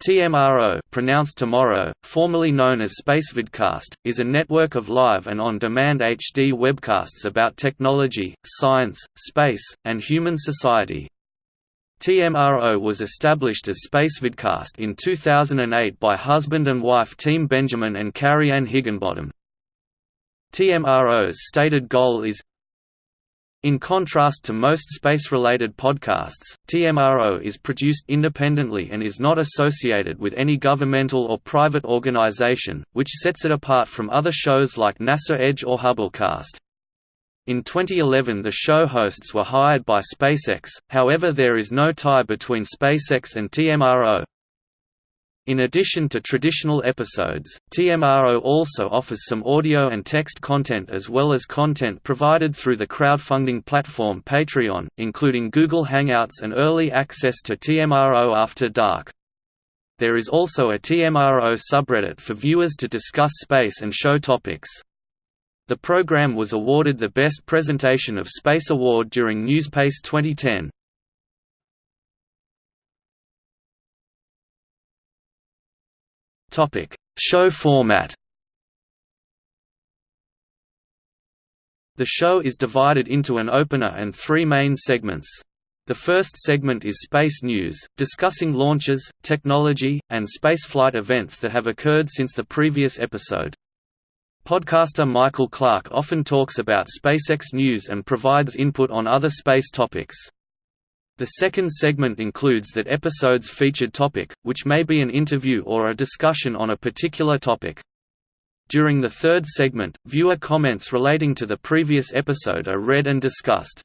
TMRO pronounced tomorrow, formerly known as SpaceVidcast, is a network of live and on-demand HD webcasts about technology, science, space, and human society. TMRO was established as SpaceVidcast in 2008 by husband and wife team Benjamin and Carrie Ann Higginbotham. TMRO's stated goal is in contrast to most space-related podcasts, TMRO is produced independently and is not associated with any governmental or private organization, which sets it apart from other shows like NASA Edge or Hubblecast. In 2011 the show hosts were hired by SpaceX, however there is no tie between SpaceX and TMRO. In addition to traditional episodes, TMRO also offers some audio and text content as well as content provided through the crowdfunding platform Patreon, including Google Hangouts and early access to TMRO After Dark. There is also a TMRO subreddit for viewers to discuss space and show topics. The program was awarded the Best Presentation of Space Award during Newspace 2010. Topic: Show format. The show is divided into an opener and three main segments. The first segment is Space News, discussing launches, technology, and spaceflight events that have occurred since the previous episode. Podcaster Michael Clark often talks about SpaceX news and provides input on other space topics. The second segment includes that episode's featured topic, which may be an interview or a discussion on a particular topic. During the third segment, viewer comments relating to the previous episode are read and discussed.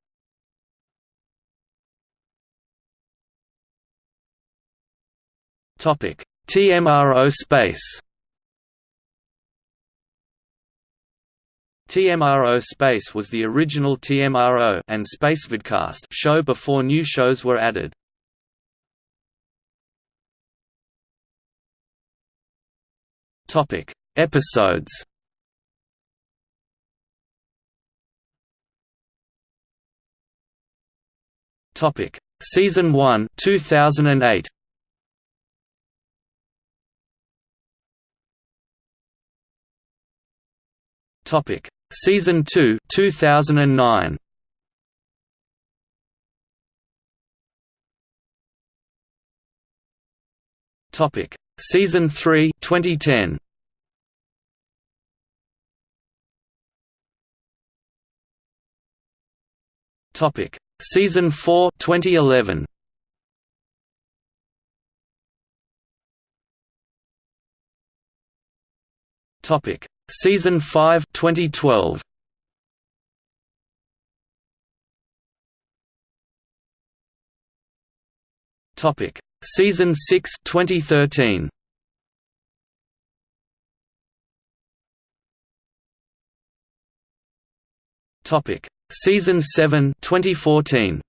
TMRO Space TMRO Space was the original TMRO and SpaceVidcast show before new shows were added. Topic: Episodes. Topic: Season 1, 2008. Topic: Season 2 2009 Topic. Season 3 2010 Topic. Season 4 2011 Topic Season 5 2012 Topic. Season 6 2013 Topic. Season 7 2014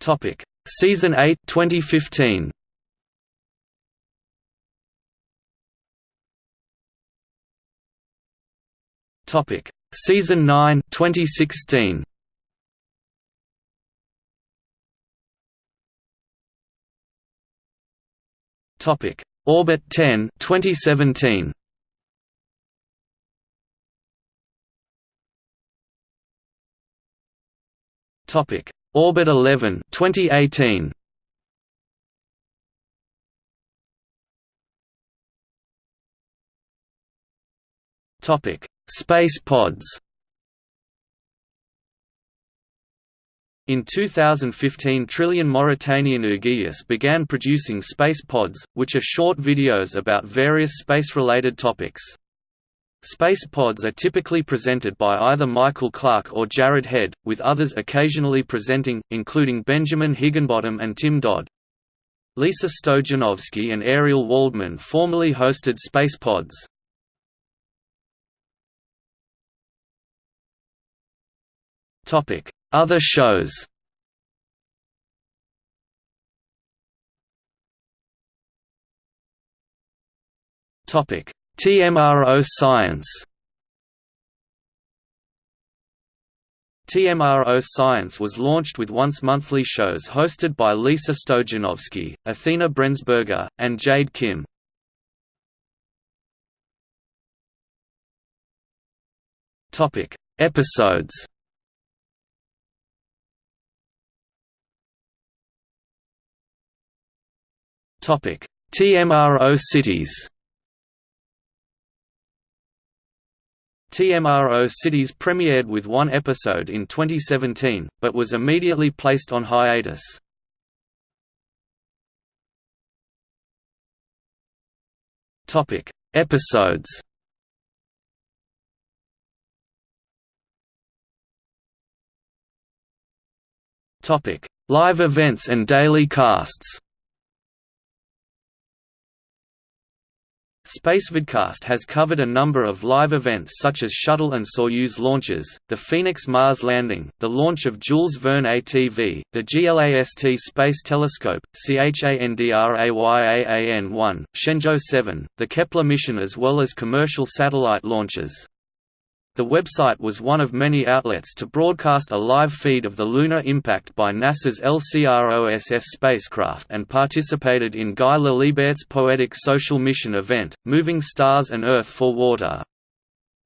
Topic Season 8 2015 Topic. Season 9 2016 Topic. Orbit 10 2017 Topic Orbit 11 2018 Topic Space pods In 2015 Trillion Mauritanian Ouguiyas began producing space pods, which are short videos about various space-related topics. Space pods are typically presented by either Michael Clark or Jared Head, with others occasionally presenting, including Benjamin Higginbotham and Tim Dodd. Lisa Stojanovski and Ariel Waldman formerly hosted Space Pods. Other shows Topic TMRO Science. TMRO Science was launched with once-monthly shows hosted by Lisa Stojanovski, Athena Brensberger, and Jade Kim. Episodes. TMRO cities TMRO Cities premiered with one episode in 2017, but was immediately placed on hiatus. Topic: Episodes. Topic: Live events and daily casts. SpaceVidcast has covered a number of live events such as Shuttle and Soyuz launches, the Phoenix Mars landing, the launch of Jules Verne ATV, the GLAST Space Telescope, CHANDRAYAAN-1, Shenzhou 7, the Kepler mission as well as commercial satellite launches. The website was one of many outlets to broadcast a live feed of the lunar impact by NASA's LCROSS spacecraft and participated in Guy Laliberté's poetic social mission event, Moving Stars and Earth for Water.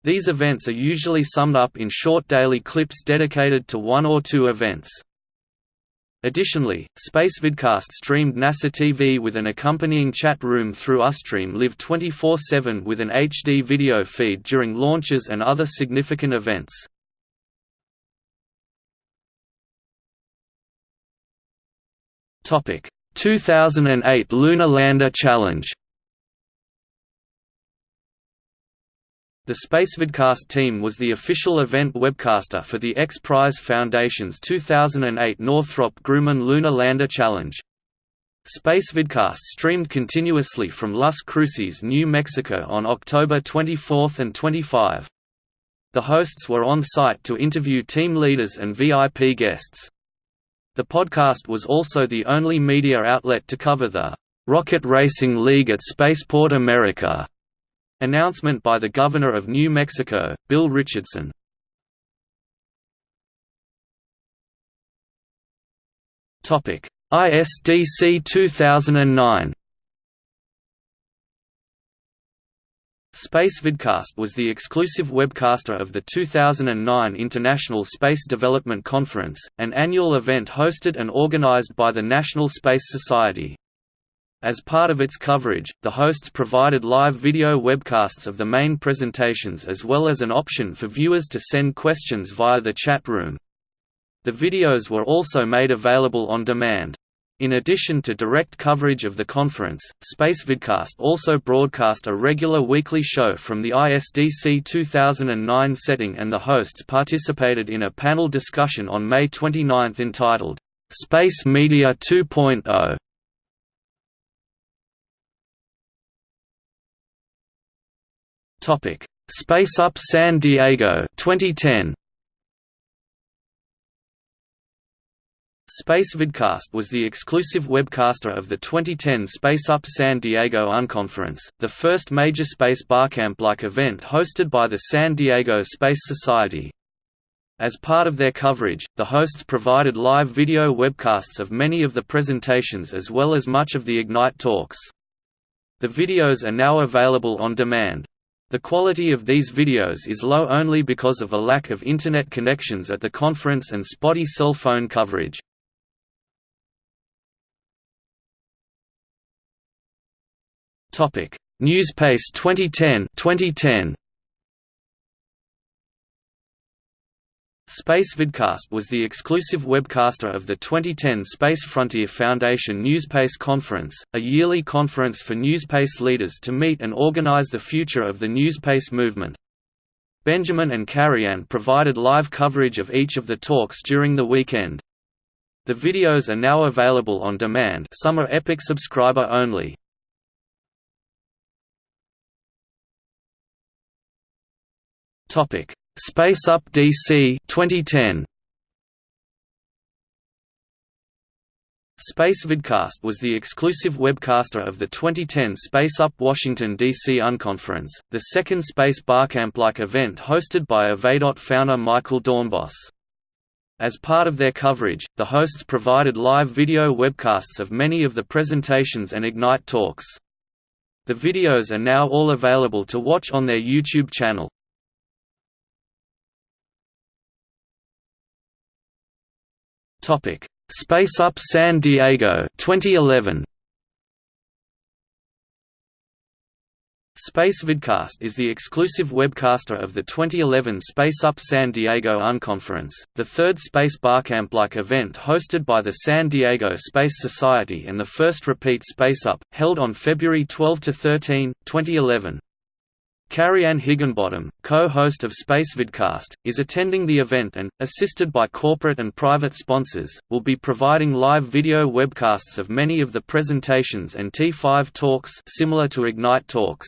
These events are usually summed up in short daily clips dedicated to one or two events. Additionally, SpaceVidcast streamed NASA TV with an accompanying chat room through Ustream Live 24-7 with an HD video feed during launches and other significant events. Topic: 2008 Lunar Lander Challenge The SpaceVidcast team was the official event webcaster for the X Prize Foundation's 2008 Northrop Grumman Lunar Lander Challenge. SpaceVidcast streamed continuously from Las Cruces, New Mexico on October 24 and 25. The hosts were on site to interview team leaders and VIP guests. The podcast was also the only media outlet to cover the Rocket Racing League at Spaceport America Announcement by the Governor of New Mexico, Bill Richardson. Topic: ISDC 2009. SpaceVidcast was the exclusive webcaster of the 2009 International Space Development Conference, an annual event hosted and organized by the National Space Society. As part of its coverage, the hosts provided live video webcasts of the main presentations as well as an option for viewers to send questions via the chat room. The videos were also made available on demand. In addition to direct coverage of the conference, SpaceVidcast also broadcast a regular weekly show from the ISDC 2009 setting and the hosts participated in a panel discussion on May 29 entitled, "'Space Media 2.0' Topic: Space Up San Diego 2010. SpaceVidcast was the exclusive webcaster of the 2010 Space Up San Diego Unconference, the first major space barcamp-like event hosted by the San Diego Space Society. As part of their coverage, the hosts provided live video webcasts of many of the presentations as well as much of the Ignite talks. The videos are now available on demand. The quality of these videos is low only because of a lack of Internet connections at the conference and spotty cell phone coverage. Newspace 2010 2010 SpaceVidcast was the exclusive webcaster of the 2010 Space Frontier Foundation Newspace Conference, a yearly conference for Newspace leaders to meet and organize the future of the Newspace movement. Benjamin and Carrie-Anne provided live coverage of each of the talks during the weekend. The videos are now available on demand some are Epic subscriber only. Topic Space Up DC 2010 SpaceVidcast was the exclusive webcaster of the 2010 Space Up Washington, D.C. Unconference, the second Space Barcamp-like event hosted by Evadot founder Michael Doornbos. As part of their coverage, the hosts provided live video webcasts of many of the presentations and Ignite talks. The videos are now all available to watch on their YouTube channel. Topic: Space Up San Diego 2011. SpaceVidcast is the exclusive webcaster of the 2011 Space Up San Diego Unconference, the third Space Barcamp-like event hosted by the San Diego Space Society and the first repeat Space Up, held on February 12–13, 2011. Carrie-Ann Higginbotham, co-host of SpaceVidcast, is attending the event and, assisted by corporate and private sponsors, will be providing live video webcasts of many of the presentations and T5 talks similar to Ignite talks.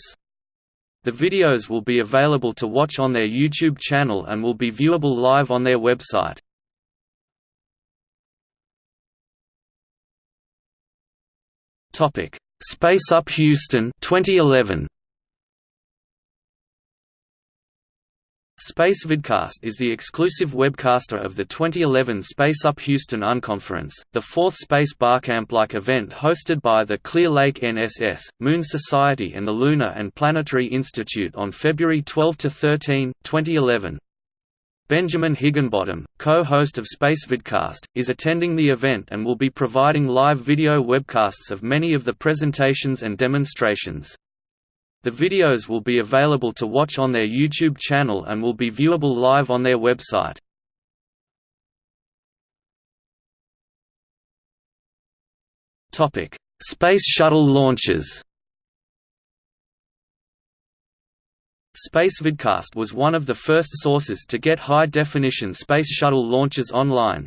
The videos will be available to watch on their YouTube channel and will be viewable live on their website. Space Up Houston 2011 SpaceVidcast is the exclusive webcaster of the 2011 Space Up Houston Unconference, the fourth Space Barcamp-like event hosted by the Clear Lake NSS, Moon Society and the Lunar and Planetary Institute on February 12–13, 2011. Benjamin Higginbotham, co-host of SpaceVidcast, is attending the event and will be providing live video webcasts of many of the presentations and demonstrations. The videos will be available to watch on their YouTube channel and will be viewable live on their website. Space Shuttle launches SpaceVidcast was one of the first sources to get high-definition Space Shuttle launches online,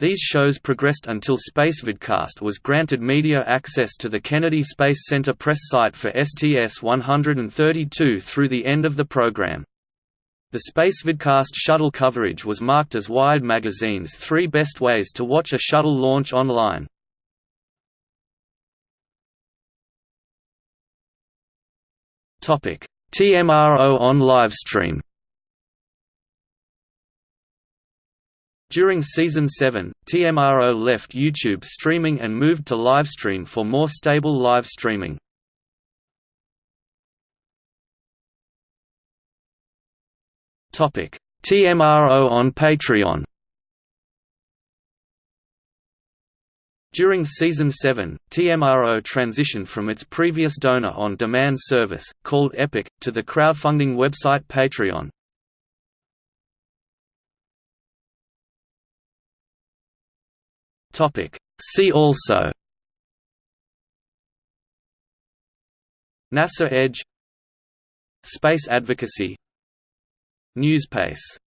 these shows progressed until SpaceVidcast was granted media access to the Kennedy Space Center press site for STS-132 through the end of the program. The SpaceVidcast shuttle coverage was marked as Wired magazine's three best ways to watch a shuttle launch online. TMRO on livestream During Season 7, TMRO left YouTube streaming and moved to livestream for more stable live streaming. TMRO on Patreon During Season 7, TMRO transitioned from its previous donor-on-demand service, called Epic, to the crowdfunding website Patreon. Topic. See also NASA Edge Space advocacy Newspace